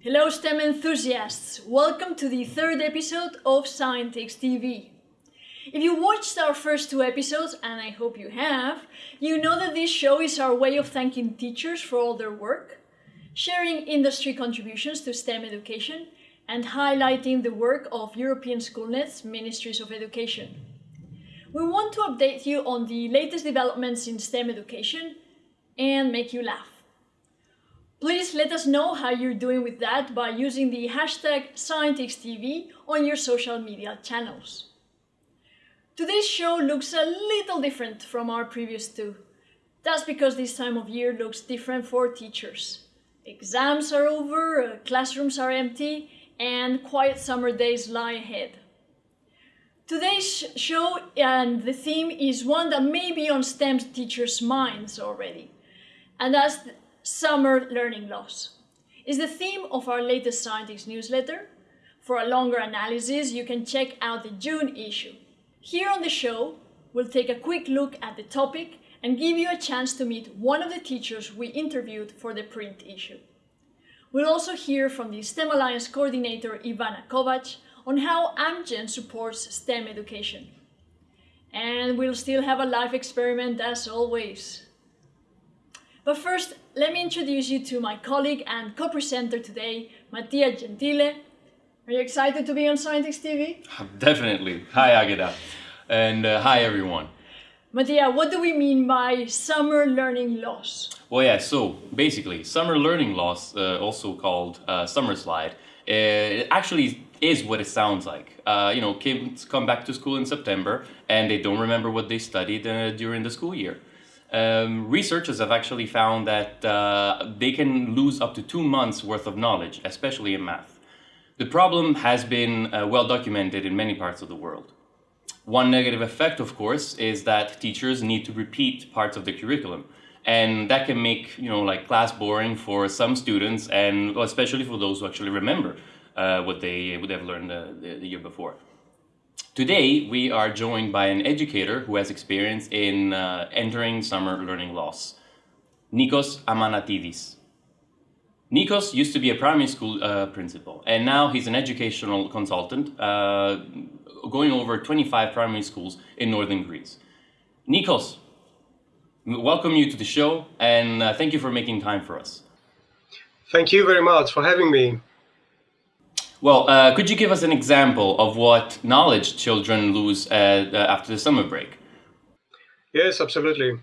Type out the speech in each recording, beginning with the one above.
Hello STEM enthusiasts! Welcome to the third episode of Scientix TV. If you watched our first two episodes, and I hope you have, you know that this show is our way of thanking teachers for all their work, sharing industry contributions to STEM education, and highlighting the work of European school Schoolnet's Ministries of Education. We want to update you on the latest developments in STEM education and make you laugh. Please let us know how you're doing with that by using the hashtag ScientixTV on your social media channels. Today's show looks a little different from our previous two. That's because this time of year looks different for teachers. Exams are over, classrooms are empty, and quiet summer days lie ahead. Today's show and the theme is one that may be on STEM teachers' minds already, and that's summer learning loss. It's the theme of our latest Scientix newsletter. For a longer analysis, you can check out the June issue. Here on the show, we'll take a quick look at the topic and give you a chance to meet one of the teachers we interviewed for the print issue. We'll also hear from the STEM Alliance coordinator Ivana Kovac on how Amgen supports STEM education. And we'll still have a live experiment as always. But first, let me introduce you to my colleague and co-presenter today, Mattia Gentile. Are you excited to be on Scientix TV? Definitely. Hi, Agata. And uh, hi, everyone. Mattia, what do we mean by summer learning loss? Well, yeah, so basically, summer learning loss, uh, also called uh, summer slide, it actually is what it sounds like. Uh, you know, kids come back to school in September and they don't remember what they studied uh, during the school year. Um, researchers have actually found that uh, they can lose up to two months worth of knowledge, especially in math. The problem has been uh, well documented in many parts of the world. One negative effect, of course, is that teachers need to repeat parts of the curriculum. And that can make, you know, like class boring for some students and especially for those who actually remember uh, what they would have learned the, the, year before. Today, we are joined by an educator who has experience in uh, entering summer learning loss, Nikos Amanatidis. Nikos used to be a primary school uh, principal, and now he's an educational consultant uh, going over 25 primary schools in northern Greece. Nikos, welcome you to the show, and uh, thank you for making time for us. Thank you very much for having me. Well, uh, could you give us an example of what knowledge children lose uh, uh, after the summer break? Yes, absolutely.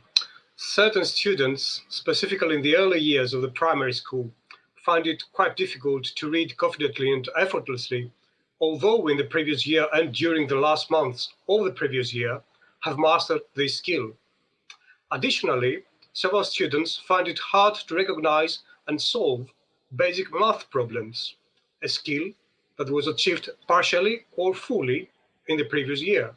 Certain students, specifically in the early years of the primary school, find it quite difficult to read confidently and effortlessly, although in the previous year and during the last months of the previous year have mastered this skill. Additionally, several students find it hard to recognize and solve basic math problems, a skill that was achieved partially or fully in the previous year.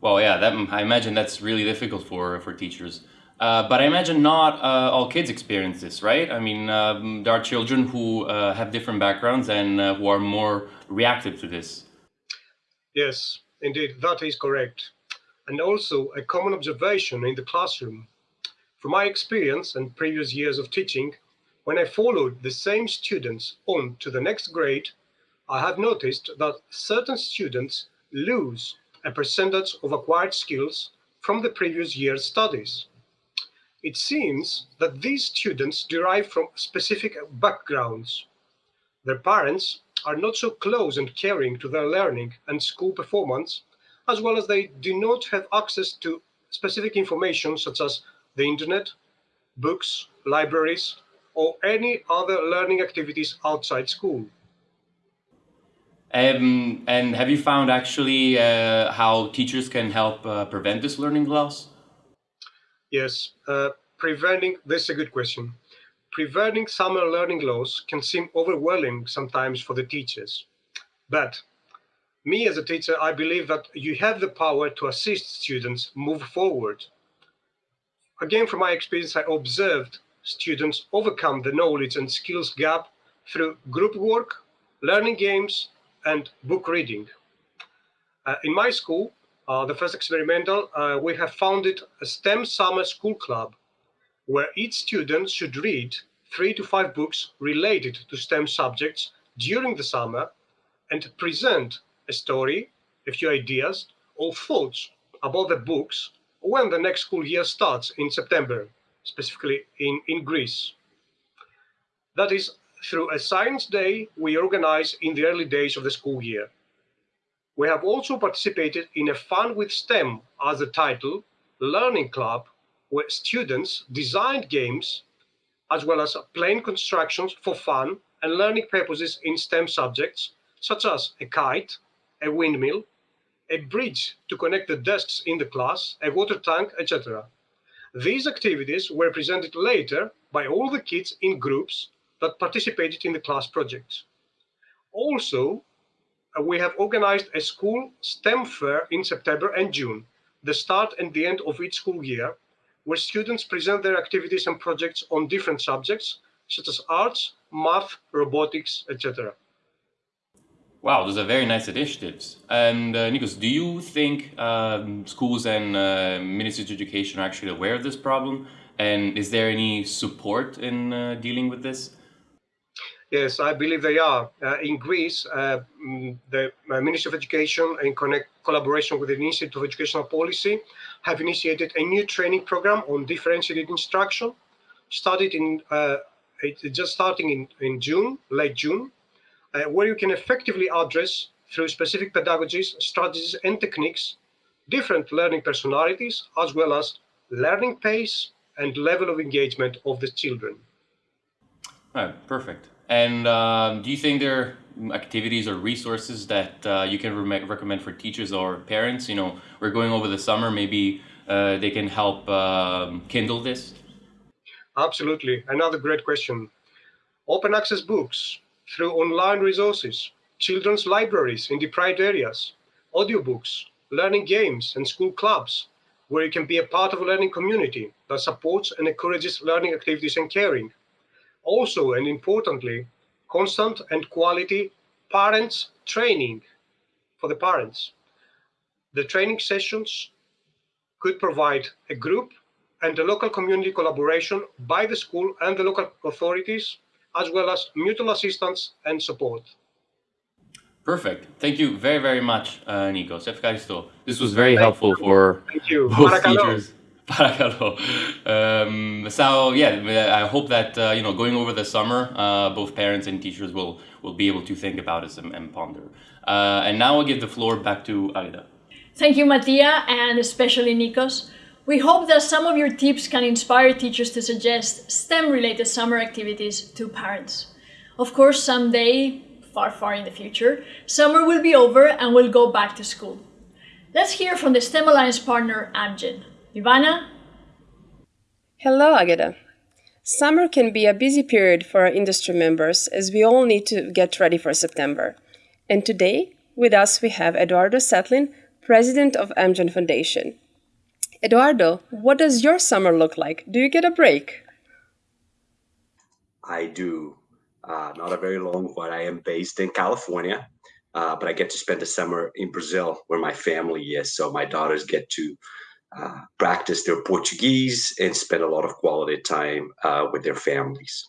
Well, yeah, that, I imagine that's really difficult for, for teachers. Uh, but I imagine not uh, all kids experience this, right? I mean, um, there are children who uh, have different backgrounds and uh, who are more reactive to this. Yes, indeed, that is correct. And also a common observation in the classroom. From my experience and previous years of teaching, when I followed the same students on to the next grade, I have noticed that certain students lose a percentage of acquired skills from the previous year's studies. It seems that these students derive from specific backgrounds. Their parents are not so close and caring to their learning and school performance, as well as they do not have access to specific information such as the internet, books, libraries, or any other learning activities outside school. Um, and have you found actually uh, how teachers can help uh, prevent this learning loss? Yes, uh, preventing, this is a good question. Preventing summer learning loss can seem overwhelming sometimes for the teachers. But me as a teacher, I believe that you have the power to assist students move forward. Again, from my experience, I observed students overcome the knowledge and skills gap through group work, learning games, and book reading. Uh, in my school, uh, the first experimental, uh, we have founded a STEM Summer School Club where each student should read three to five books related to STEM subjects during the summer and present a story, a few ideas, or thoughts about the books when the next school year starts in September, specifically in, in Greece. That is, through a science day we organize in the early days of the school year. We have also participated in a Fun with STEM as the title learning club where students designed games as well as plain constructions for fun and learning purposes in STEM subjects, such as a kite, a windmill, a bridge to connect the desks in the class, a water tank, etc. These activities were presented later by all the kids in groups that participated in the class projects. Also, uh, we have organized a school STEM fair in September and June, the start and the end of each school year, where students present their activities and projects on different subjects, such as arts, math, robotics, etc. Wow, those are very nice initiatives. And uh, Nikos, do you think um, schools and uh, ministries of education are actually aware of this problem? And is there any support in uh, dealing with this? Yes, I believe they are. Uh, in Greece, uh, mm, the uh, Ministry of Education, in connect, collaboration with the Institute of Educational Policy, have initiated a new training program on differentiated instruction, started in uh, just starting in, in June, late June, uh, where you can effectively address through specific pedagogies, strategies, and techniques different learning personalities, as well as learning pace and level of engagement of the children. Oh, perfect. And um, do you think there are activities or resources that uh, you can re recommend for teachers or parents? You know, we're going over the summer, maybe uh, they can help um, kindle this? Absolutely. Another great question. Open access books through online resources, children's libraries in deprived areas, audiobooks, learning games, and school clubs, where you can be a part of a learning community that supports and encourages learning activities and caring also and importantly, constant and quality parents training for the parents. The training sessions could provide a group and a local community collaboration by the school and the local authorities, as well as mutual assistance and support. Perfect. Thank you very, very much, uh, Nikos. This was very Thank helpful you. for Thank you. both teachers um, so yeah, I hope that uh, you know going over the summer, uh, both parents and teachers will will be able to think about this and, and ponder. Uh, and now I'll give the floor back to Aida. Thank you, Mattia, and especially Nikos. We hope that some of your tips can inspire teachers to suggest STEM-related summer activities to parents. Of course, someday, far, far in the future, summer will be over and we'll go back to school. Let's hear from the STEM Alliance partner, Amgen. Ivana? Hello, Agata. Summer can be a busy period for our industry members as we all need to get ready for September. And today, with us, we have Eduardo Cetlin, president of Amgen Foundation. Eduardo, what does your summer look like? Do you get a break? I do. Uh, not a very long one. I am based in California, uh, but I get to spend the summer in Brazil where my family is. So my daughters get to uh, practice their Portuguese and spend a lot of quality time uh, with their families.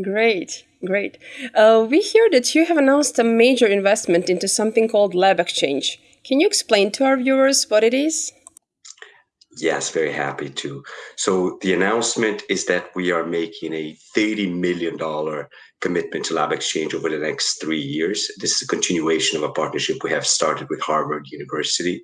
Great, great. Uh, we hear that you have announced a major investment into something called LabXchange. Can you explain to our viewers what it is? Yes, very happy to. So the announcement is that we are making a $30 million commitment to LabXchange over the next three years. This is a continuation of a partnership we have started with Harvard University.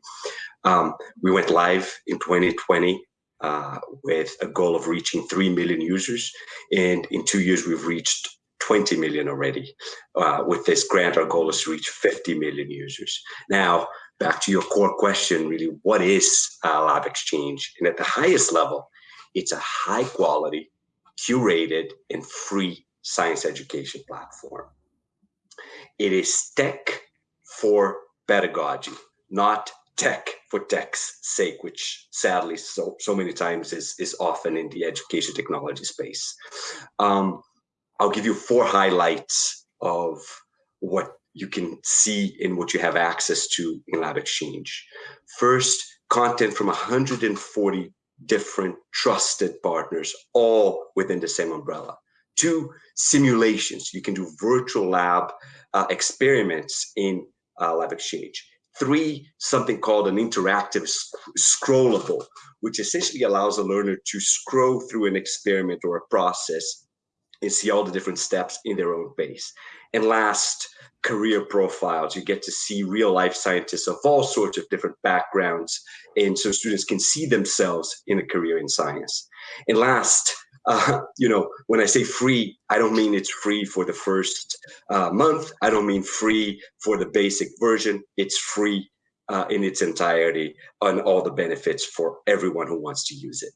Um, we went live in 2020 uh, with a goal of reaching 3 million users. And in two years, we've reached 20 million already. Uh, with this grant, our goal is to reach 50 million users. Now, back to your core question, really, what is uh, LabXchange? And at the highest level, it's a high quality, curated, and free science education platform. It is tech for pedagogy, not tech for tech's sake, which sadly so so many times is is often in the education technology space. Um, I'll give you four highlights of what you can see in what you have access to in LabXchange. First, content from 140 different trusted partners, all within the same umbrella. Two, simulations. You can do virtual lab uh, experiments in uh, LabXchange. Three, something called an interactive sc scrollable, which essentially allows a learner to scroll through an experiment or a process and see all the different steps in their own pace. And last, career profiles. You get to see real life scientists of all sorts of different backgrounds. And so students can see themselves in a career in science. And last, uh, you know, when I say free, I don't mean it's free for the first uh, month. I don't mean free for the basic version. It's free uh, in its entirety on all the benefits for everyone who wants to use it.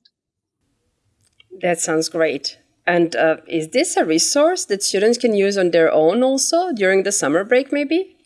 That sounds great. And uh, is this a resource that students can use on their own also during the summer break, maybe?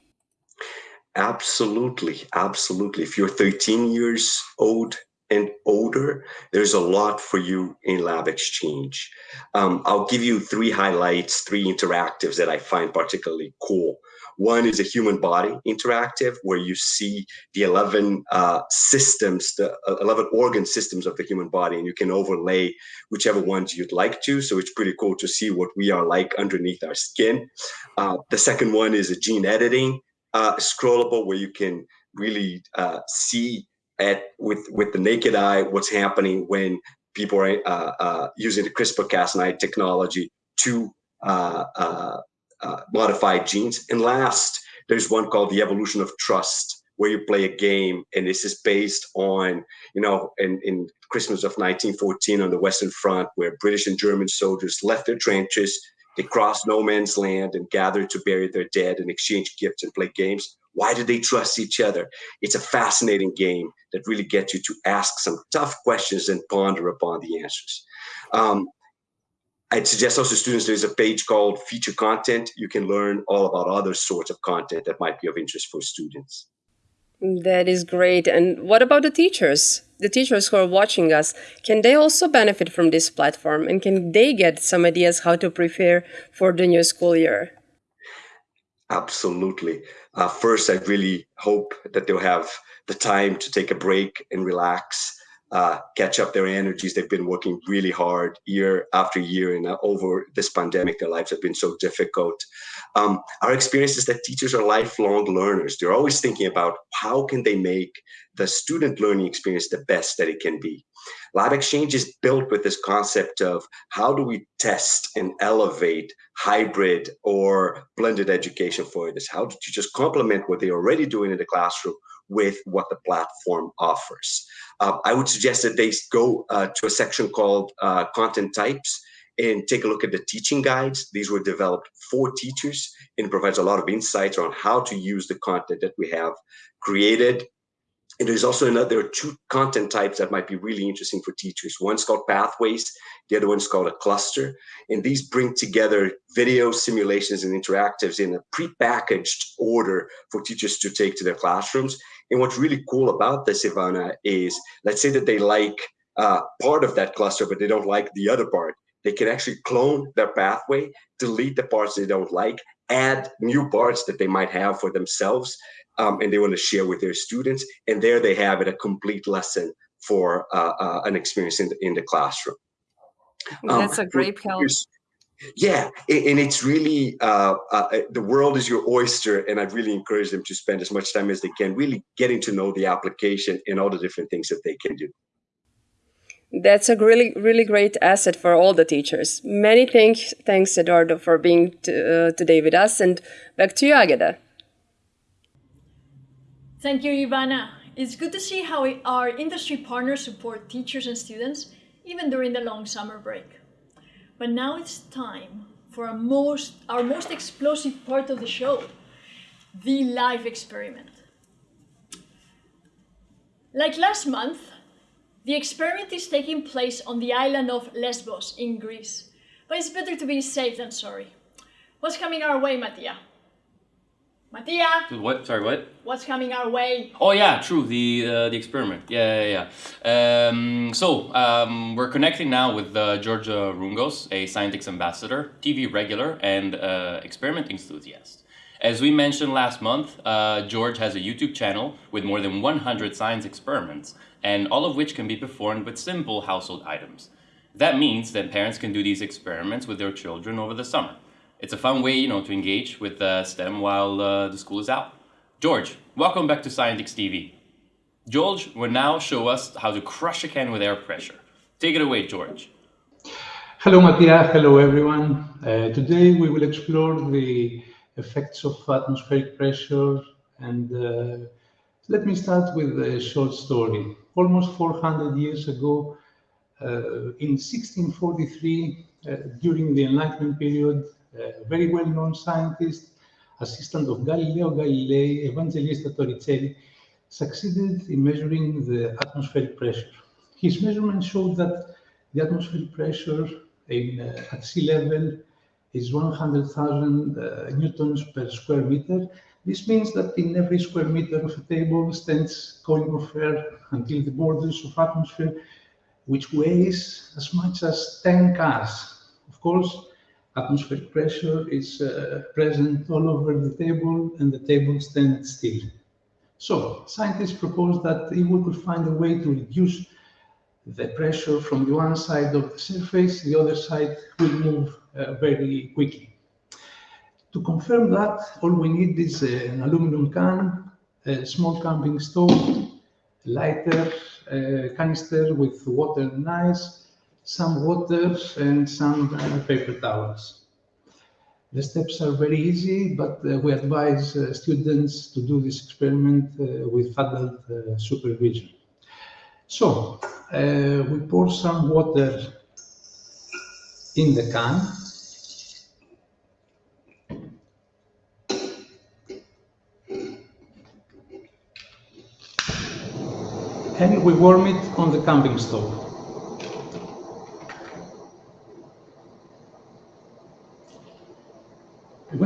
Absolutely, absolutely. If you're 13 years old and older, there's a lot for you in LabXchange. Um, I'll give you three highlights, three interactives that I find particularly cool. One is a human body interactive, where you see the 11 uh, systems, the uh, 11 organ systems of the human body, and you can overlay whichever ones you'd like to. So it's pretty cool to see what we are like underneath our skin. Uh, the second one is a gene editing uh, scrollable, where you can really uh, see at with with the naked eye what's happening when people are uh, uh, using the CRISPR-Cas9 technology to uh, uh, modified genes. And last, there's one called the evolution of trust, where you play a game, and this is based on, you know, in, in Christmas of 1914 on the Western Front, where British and German soldiers left their trenches, they crossed no man's land and gathered to bury their dead and exchange gifts and play games. Why did they trust each other? It's a fascinating game that really gets you to ask some tough questions and ponder upon the answers. Um, I'd suggest also students there's a page called feature content. You can learn all about other sorts of content that might be of interest for students. That is great. And what about the teachers? The teachers who are watching us, can they also benefit from this platform? And can they get some ideas how to prepare for the new school year? Absolutely. Uh, first, I really hope that they'll have the time to take a break and relax uh, catch up their energies. They've been working really hard year after year, and uh, over this pandemic, their lives have been so difficult. Um, our experience is that teachers are lifelong learners. They're always thinking about how can they make the student learning experience the best that it can be. LabXchange is built with this concept of how do we test and elevate hybrid or blended education for this? How do you just complement what they're already doing in the classroom with what the platform offers. Uh, I would suggest that they go uh, to a section called uh, content types and take a look at the teaching guides. These were developed for teachers and provides a lot of insights on how to use the content that we have created and there's also another, there are two content types that might be really interesting for teachers. One's called pathways, the other one's called a cluster. And these bring together video simulations and interactives in a prepackaged order for teachers to take to their classrooms. And what's really cool about this, Ivana, is let's say that they like uh, part of that cluster, but they don't like the other part. They can actually clone their pathway, delete the parts they don't like, add new parts that they might have for themselves um, and they want to share with their students. And there they have it, a complete lesson for uh, uh, an experience in the, in the classroom. Um, That's a great help. Yeah, and it's really uh, uh, the world is your oyster, and I really encourage them to spend as much time as they can, really getting to know the application and all the different things that they can do. That's a really, really great asset for all the teachers. Many thanks, thanks Eduardo, for being uh, today with us, and back to you, Agata. Thank you, Ivana. It's good to see how our industry partners support teachers and students, even during the long summer break. But now it's time for our most, our most explosive part of the show, the live experiment. Like last month, the experiment is taking place on the island of Lesbos in Greece. But it's better to be safe than sorry. What's coming our way, Mattia? Mattia. What? Sorry, what? What's coming our way? Oh yeah, true. The uh, the experiment. Yeah, yeah, yeah. Um, so um, we're connecting now with uh, Georgia Roungos, a Scientix ambassador, TV regular, and uh, experimenting enthusiast. As we mentioned last month, uh, George has a YouTube channel with more than 100 science experiments, and all of which can be performed with simple household items. That means that parents can do these experiments with their children over the summer. It's a fun way, you know, to engage with uh, STEM while uh, the school is out. George, welcome back to Scientix TV. George will now show us how to crush a can with air pressure. Take it away, George. Hello, Mattia. Hello, everyone. Uh, today we will explore the effects of atmospheric pressure and uh, let me start with a short story. Almost 400 years ago, uh, in 1643, uh, during the Enlightenment period, a very well-known scientist, assistant of Galileo Galilei, Evangelista Torricelli, succeeded in measuring the atmospheric pressure. His measurements showed that the atmospheric pressure in, uh, at sea level is 100,000 uh, newtons per square meter. This means that in every square meter of a table stands air until the borders of atmosphere, which weighs as much as 10 cars. Of course, atmospheric pressure is uh, present all over the table and the table stands still. So scientists proposed that if we could find a way to reduce the pressure from the one side of the surface, the other side will move uh, very quickly. To confirm that, all we need is an aluminum can, a small camping stove, lighter, a canister with water and ice, some water and some paper towels. The steps are very easy, but uh, we advise uh, students to do this experiment uh, with adult supervision. So, we pour some water in the can. And we warm it on the camping stove.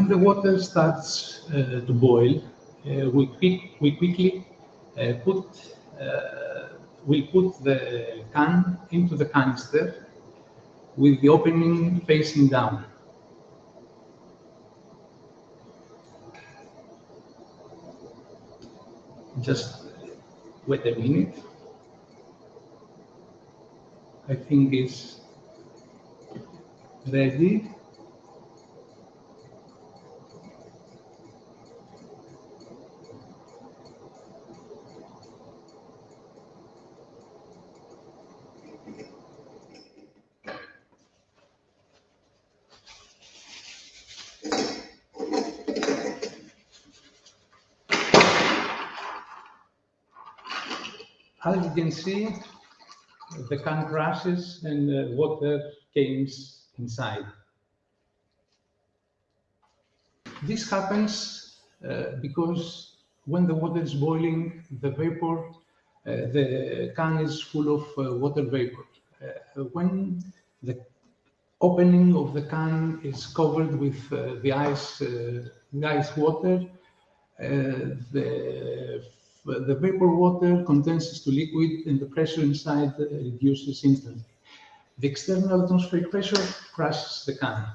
The water starts uh, to boil, uh, we, quick, we quickly uh, put we put the can into the canister with the opening facing down. Just wait a minute. I think it's ready. As you can see, the can crashes and the water comes inside. This happens uh, because when the water is boiling, the vapor, uh, the can is full of uh, water vapor. Uh, when the opening of the can is covered with uh, the ice, uh, the ice water, the the vapor water condenses to liquid and the pressure inside reduces instantly. The external atmospheric pressure crushes the can.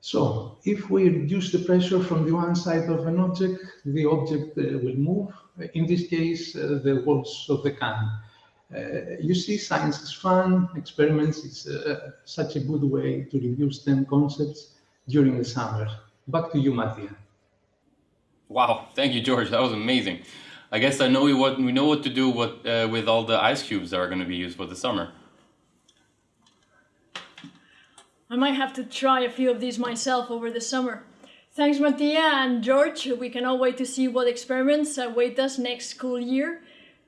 So, if we reduce the pressure from the one side of an object, the object uh, will move. In this case, uh, the walls of the can. Uh, you see, science is fun, experiments, is uh, such a good way to review STEM concepts during the summer. Back to you, Mattia. Wow, thank you, George. That was amazing. I guess I know we, what, we know what to do what, uh, with all the ice cubes that are going to be used for the summer. I might have to try a few of these myself over the summer. Thanks, Mattia and George. We cannot wait to see what experiments await us next school year.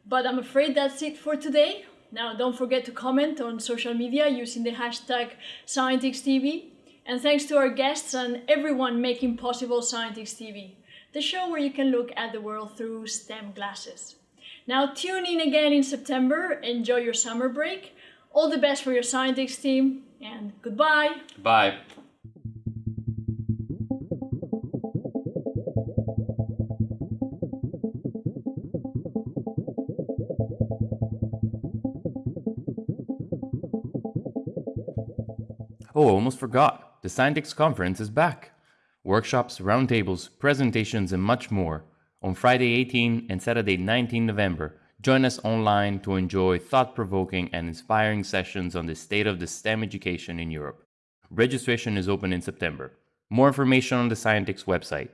But I'm afraid that's it for today. Now, don't forget to comment on social media using the hashtag ScientixTV. And thanks to our guests and everyone making possible Scientix TV, the show where you can look at the world through STEM glasses. Now tune in again in September, enjoy your summer break, all the best for your Scientix team, and goodbye! Bye! Oh, I almost forgot. The Scientix conference is back. Workshops, roundtables, presentations, and much more. On Friday 18 and Saturday 19 November, join us online to enjoy thought provoking and inspiring sessions on the state of the STEM education in Europe. Registration is open in September. More information on the Scientix website